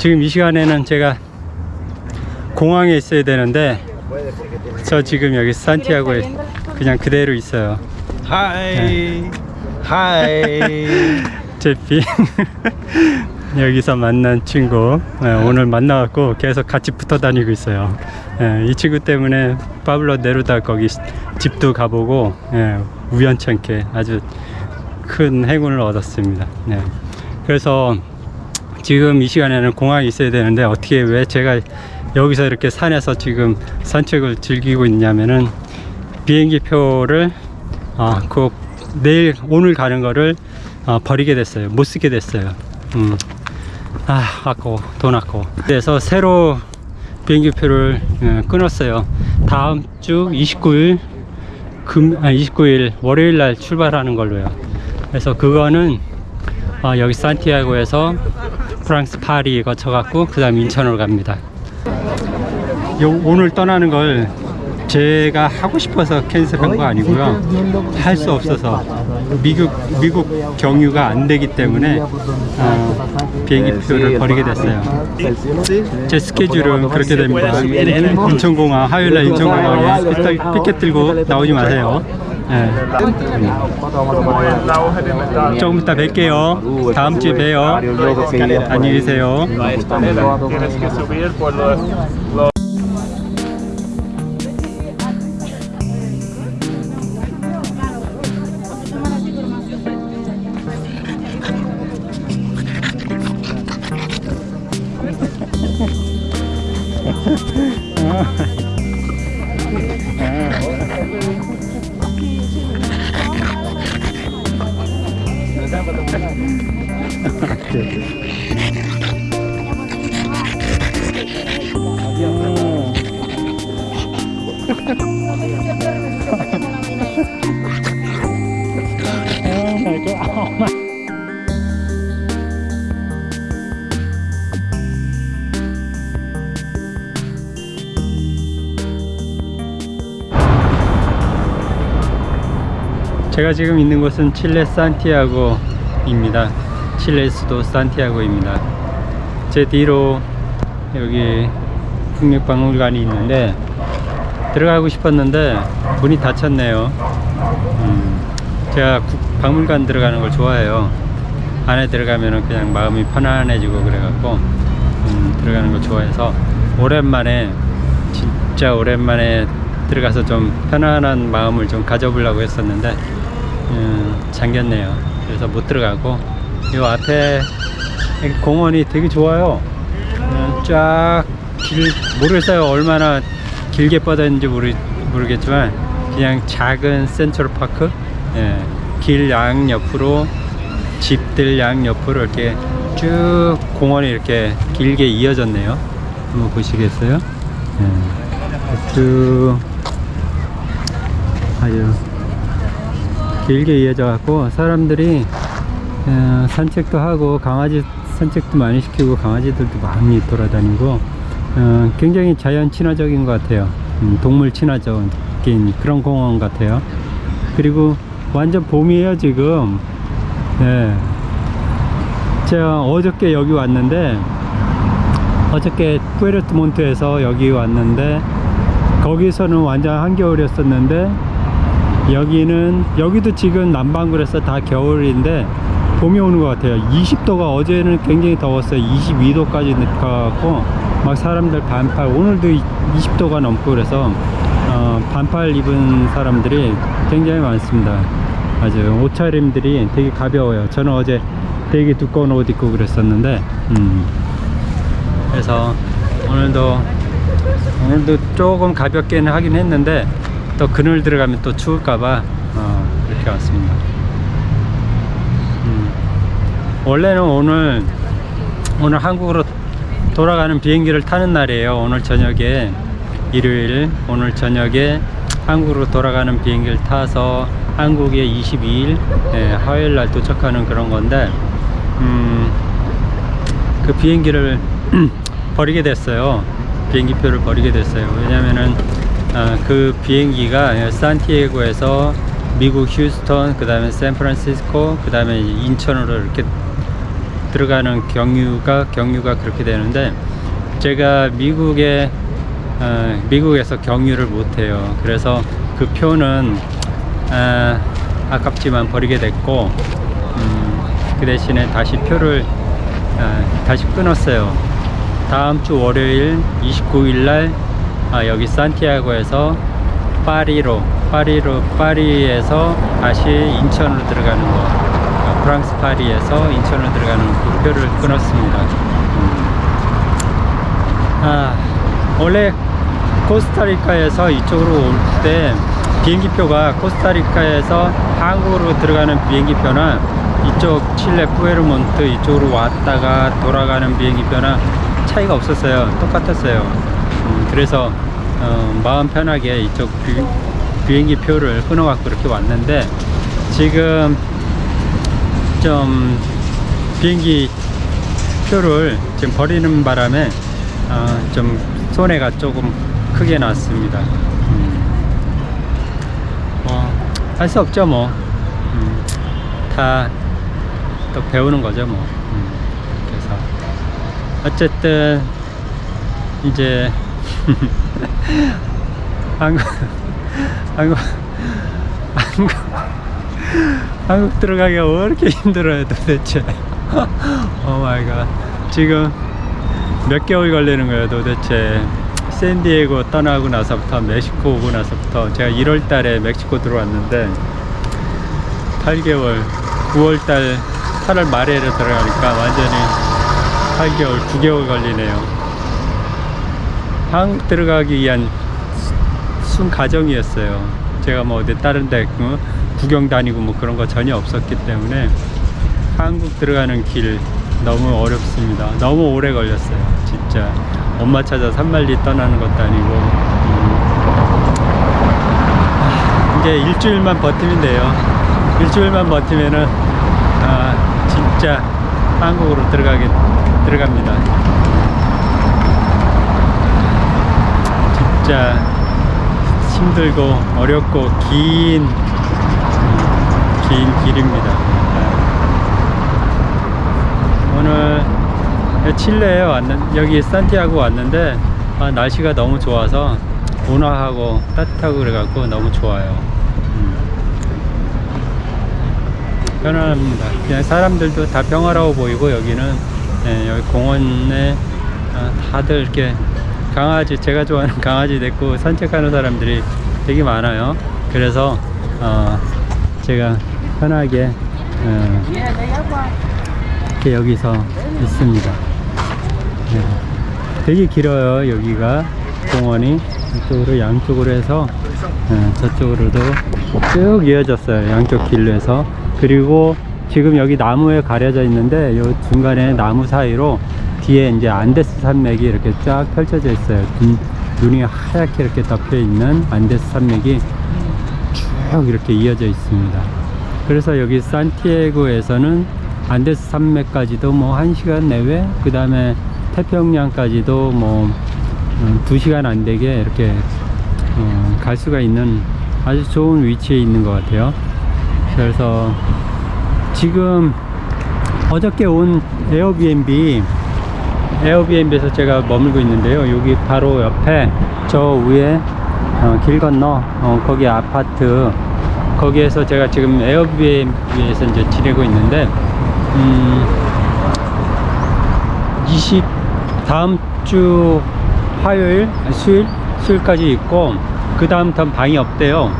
지금 이 시간에는 제가 공항에 있어야 되는데 저 지금 여기 산티아고에 그냥 그대로 있어요. Hi. Hi. 제 비행 여기서 만난 친구 예, 오늘 만나갖고 계속 같이 붙어 다니고 있어요. 예, 이 친구 때문에 파블로 네루다 거기 집도 가보고 예, 우연찮게 아주 큰 행운을 얻었습니다. 네. 그래서 지금 이 시간에는 공항에 있어야 되는데 어떻게 왜 제가 여기서 이렇게 산에서 지금 산책을 즐기고 있냐면은 비행기 표를 아, 그 내일 오늘 가는 거를 아, 버리게 됐어요. 못 쓰게 됐어요. 음. 아, 아까워. 돈 아까워. 그래서 새로 비행기 표를 예, 끊었어요. 다음 주 29일 금, 아, 29일 월요일 날 출발하는 걸로요. 그래서 그거는 아, 여기 산티아고에서 프랑스 파리 거쳐갖고 그 다음 인천으로 갑니다. 요, 오늘 떠나는 걸 제가 하고 싶어서 캔슬한 거 아니고요. 할 수 없어서 미국 미국 경유가 안 되기 때문에 어, 비행기 표를 버리게 됐어요. 제 스케줄은 그렇게 됩니다. 인천공항 화요일 날 인천공항에 피켓 들고 나오지 마세요. 예. 조금 이따 뵐게요. 다음 주에 봬요. 안녕히 계세요. 제가 지금 있는 곳은 칠레 산티아고입니다. 칠레 수도 산티아고입니다. 제 뒤로 여기 국립박물관이 있는데 들어가고 싶었는데 문이 닫혔네요. 음, 제가 국- 박물관 들어가는 걸 좋아해요. 안에 들어가면은 그냥 마음이 편안해지고 그래갖고 음, 들어가는 걸 좋아해서 오랜만에 진짜 오랜만에 들어가서 좀 편안한 마음을 좀 가져보려고 했었는데 음, 잠겼네요. 그래서 못 들어가고 이 앞에 공원이 되게 좋아요. 음, 쫙길 모르겠어요. 얼마나 길게 뻗었는지 모르, 모르겠지만 그냥 작은 센트럴 파크 예, 길 양옆으로 집들 양옆으로 이렇게 쭉 공원이 이렇게 길게 이어졌네요. 한번 보시겠어요? 예, 쭉 아주 길게 이어져 갖고 사람들이 어, 산책도 하고 강아지 산책도 많이 시키고 강아지들도 많이 돌아다니고 어, 굉장히 자연 친화적인 것 같아요. 음, 동물 친화적인 그런 공원 같아요. 그리고 완전 봄이에요 지금. 네. 제가 어저께 여기 왔는데 어저께 푸에르트몬트에서 여기 왔는데 거기서는 완전 한겨울이었었는데 여기는 여기도 지금 남방구에서 다 겨울인데 봄이 오는 것 같아요. 20도가 어제는 굉장히 더웠어요. 22도까지 가갖고 막 사람들 반팔 오늘도 20도가 넘고 그래서 어, 반팔 입은 사람들이 굉장히 많습니다 아주 옷차림들이 되게 가벼워요 저는 어제 되게 두꺼운 옷 입고 그랬었는데 음. 그래서 오늘도 오늘도 조금 가볍게는 하긴 했는데 또 그늘 들어가면 또 추울까봐 어, 이렇게 왔습니다. 음, 원래는 오늘 오늘 한국으로 돌아가는 비행기를 타는 날이에요. 오늘 저녁에 일요일 오늘 저녁에 한국으로 돌아가는 비행기를 타서 한국에 22일 예, 화요일 날 도착하는 그런 건데 음, 그 비행기를 버리게 됐어요. 비행기표를 버리게 됐어요. 왜냐면은 아, 그 비행기가 들어가는 경유가 경유가 그렇게 되는데 제가 미국에 어, 미국에서 경유를 못해요. 그래서 그 표는 아, 아깝지만 버리게 됐고 음, 그 대신에 다시 표를 아, 다시 끊었어요. 다음 주 월요일 29일 날 아, 여기 산티아고에서 파리로 파리로 파리에서 다시 인천으로 들어가는 거 아, 프랑스 파리에서 인천으로 들어가는 그 표를 끊었습니다. 음. 아 원래 코스타리카에서 이쪽으로 올 때 비행기표가 코스타리카에서 한국으로 들어가는 비행기표나 이쪽 칠레 푸에르몬트 이쪽으로 왔다가 돌아가는 비행기표나 차이가 없었어요. 똑같았어요. 음, 그래서 어, 마음 편하게 이쪽 비, 비행기 표를 끊어갖고 이렇게 왔는데 지금 좀 비행기 표를 지금 버리는 바람에 어, 좀 손해가 조금 크게 났습니다. 음. 뭐, 할수 없죠, 뭐. 음, 다또 배우는 거죠, 뭐. 음, 그래서 어쨌든 이제 한국 한국 한국 한국 들어가기가 왜 이렇게 힘들어요 도대체. Oh my God. 지금 몇 개월 걸리는 거예요 도대체? 샌디에고 떠나고 나서부터 멕시코 오고 나서부터. 제가 1월 달에 멕시코 들어왔는데 8개월 9월 달 8월 말에를 들어가니까 완전히 8개월 9개월 걸리네요. 한국 들어가기 위한 수- 순 과정이었어요. 제가 뭐 어디 다른 데 어, 구경 다니고 뭐 그런 거 전혀 없었기 때문에 한국 들어가는 길 너무 어렵습니다. 너무 오래 걸렸어요. 진짜 엄마 찾아 산말리 떠나는 것도 아니고 음. 아, 이제 일주일만 버티면 돼요. 일주일만 버티면은 아, 진짜 한국으로 들어가게 들어갑니다. 진짜 힘들고 어렵고 긴, 음, 긴 길입니다. 오늘 칠레에 왔는 여기 산티아고 왔는데 아, 날씨가 너무 좋아서 온화하고 따뜻하고 그래갖고 너무 좋아요. 음. 편안합니다. 그냥 사람들도 다 평화로워 보이고 여기는 예, 여기 공원에 아, 다들 이렇게 강아지 제가 좋아하는 강아지 데리고 산책하는 사람들이 되게 많아요. 그래서 어, 제가 편하게 어, 이렇게 여기서 있습니다. 네. 되게 길어요 여기가 공원이 이쪽으로 양쪽으로 해서 네, 저쪽으로도 쭉 이어졌어요 양쪽 길로 해서 그리고 지금 여기 나무에 가려져 있는데 요 중간에 나무 사이로 뒤에 이제 안데스 산맥이 이렇게 쫙 펼쳐져 있어요 눈, 눈이 하얗게 이렇게 덮여 있는 안데스 산맥이 쭉 이렇게 이어져 있습니다 그래서 여기 산티아고에서는 안데스 산맥까지도 뭐 1시간 내외 그 다음에 태평양까지도 뭐 음, 2시간 안 되게 이렇게 어, 갈 수가 있는 아주 좋은 위치에 있는 것 같아요. 그래서 지금 어저께 온 에어비앤비 에어비앤비에서 제가 머물고 있는데요. 여기 바로 옆에 저 위에 어, 길 건너 어, 거기 아파트 거기에서 제가 지금 에어비앤비에서 이제 지내고 있는데 음, 20 다음 주 화요일 수요일 수요일까지 있고 그 다음부터 방이 없대요.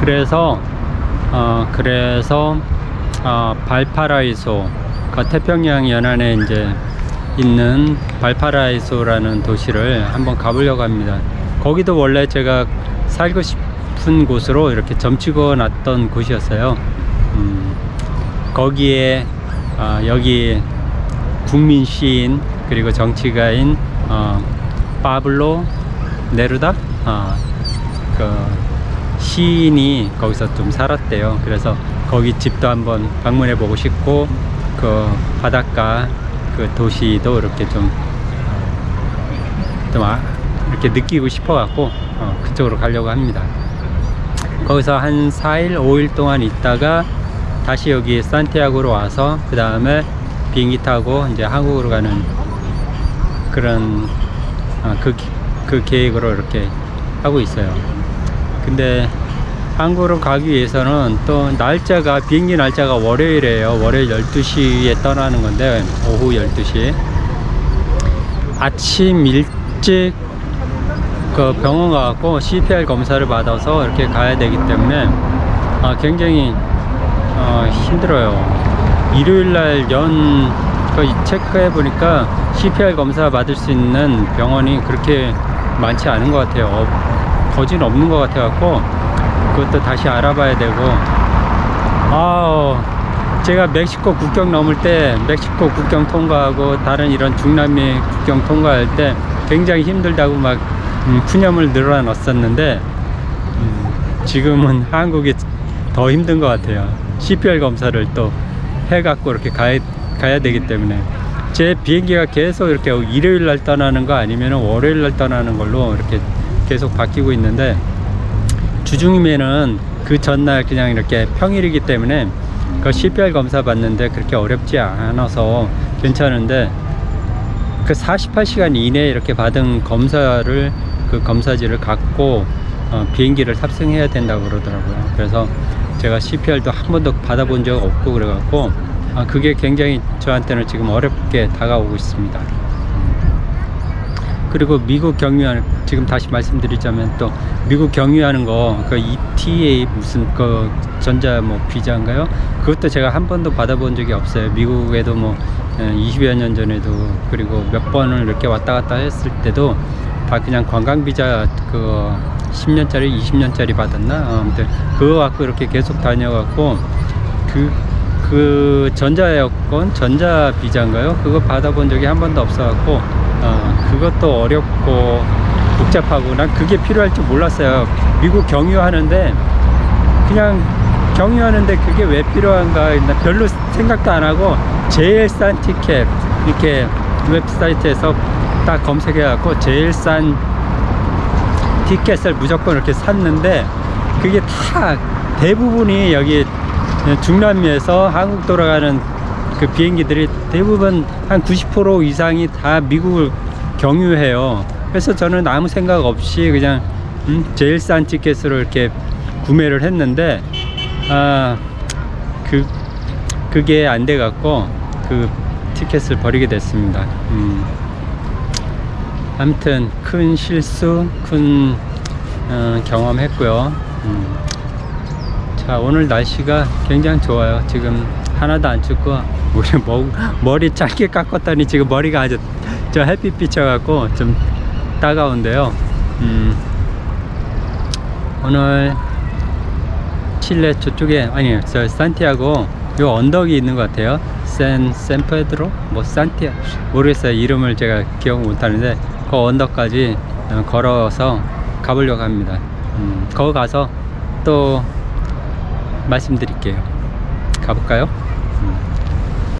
그래서 어 그래서 어 발파라이소 그 태평양 연안에 이제 있는 발파라이소라는 도시를 한번 가보려고 합니다. 거기도 원래 제가 살고 싶 은 곳으로 이렇게 점치고 놨던 곳이었어요 음, 거기에 어, 여기 국민 시인 그리고 정치가인 어, 파블로 네루다 어, 그 시인이 거기서 좀 살았대요. 그래서 거기 집도 한번 방문해 보고 싶고 그 바닷가 그 도시도 이렇게 좀, 좀 아, 이렇게 느끼고 싶어 갖고 어, 그쪽으로 가려고 합니다. 거기서 한 4일, 5일 동안 있다가 다시 여기 산티아고로 와서 그 다음에 비행기 타고 이제 한국으로 가는 그런 어, 그, 그 계획으로 이렇게 하고 있어요. 근데 한국으로 가기 위해서는 또 날짜가 비행기 날짜가 월요일이에요. 월요일 12시에 떠나는 건데 오후 12시 아침 일찍 그 병원 가갖고 CPR 검사를 받아서 이렇게 가야 되기 때문에 아, 굉장히 어, 힘들어요. 일요일 날연 그 체크해 보니까 CPR 검사 받을 수 있는 병원이 그렇게 많지 않은 것 같아요. 어, 거진 없는 것 같아 갖고 그것도 다시 알아봐야 되고 아 제가 멕시코 국경 넘을 때 멕시코 국경 통과하고 다른 이런 중남미 국경 통과할 때 굉장히 힘들다고 막 음, 푸념을 늘어 놨었는데 음, 지금은 한국이 더 힘든 것 같아요. CPR 검사를 또 해갖고 이렇게 가야, 가야 되기 때문에 제 비행기가 계속 이렇게 일요일 날 떠나는 거 아니면 월요일 날 떠나는 걸로 이렇게 계속 바뀌고 있는데 주중이면은 그 전날 그냥 이렇게 평일이기 때문에 그 CPR 검사 받는데 그렇게 어렵지 않아서 괜찮은데 그 48시간 이내에 이렇게 받은 검사를 그 검사지를 갖고 어, 비행기를 탑승해야 된다고 그러더라고요. 그래서 제가 CPR도 한 번도 받아본 적 없고 그래갖고 아, 그게 굉장히 저한테는 지금 어렵게 다가오고 있습니다. 그리고 미국 경유하는 지금 다시 말씀드리자면 또 미국 경유하는 거 그 ETA 무슨 그 전자 뭐 비자인가요? 그것도 제가 한 번도 받아본 적이 없어요. 미국에도 뭐 20여 년 전에도 그리고 몇 번을 이렇게 왔다 갔다 했을 때도 다 그냥 관광 비자 그 10년짜리 20년짜리 받았나? 어, 아무튼 그거 갖고 이렇게 계속 다녀갖고 그 그 전자 여권, 전자 비자인가요? 그거 받아본 적이 한 번도 없어갖고 어, 그것도 어렵고 복잡하고 난 그게 필요할 줄 몰랐어요. 미국 경유하는데 그냥 경유하는데 그게 왜 필요한가 나 별로 생각도 안 하고 제일 싼 티켓 이렇게 웹사이트에서 딱 검색해 갖고 제일 싼 티켓을 무조건 이렇게 샀는데 그게 다 대부분이 여기 중남미에서 한국 돌아가는 그 비행기들이 대부분 한 90% 이상이 다 미국을 경유해요. 그래서 저는 아무 생각 없이 그냥 음, 제일 싼 티켓으로 이렇게 구매를 했는데 아, 그 그게 안 돼 갖고 그 티켓을 버리게 됐습니다. 음. 아무튼 큰 실수, 큰 어, 경험했고요. 음. 자 오늘 날씨가 굉장히 좋아요. 지금 하나도 안 춥고 우리 머, 머리 짧게 깎았더니 지금 머리가 아주 저 햇빛 비쳐갖고 좀 따가운데요. 음. 오늘 칠레 저쪽에 아니 저 산티아고 요 언덕이 있는 것 같아요. 샌 샌페드로 뭐 산티아 모르겠어요 이름을 제가 기억 못하는데 그 언덕까지 어, 걸어서 가보려고 합니다. 음, 거기 가서 또 말씀드릴게요. 가볼까요? 음.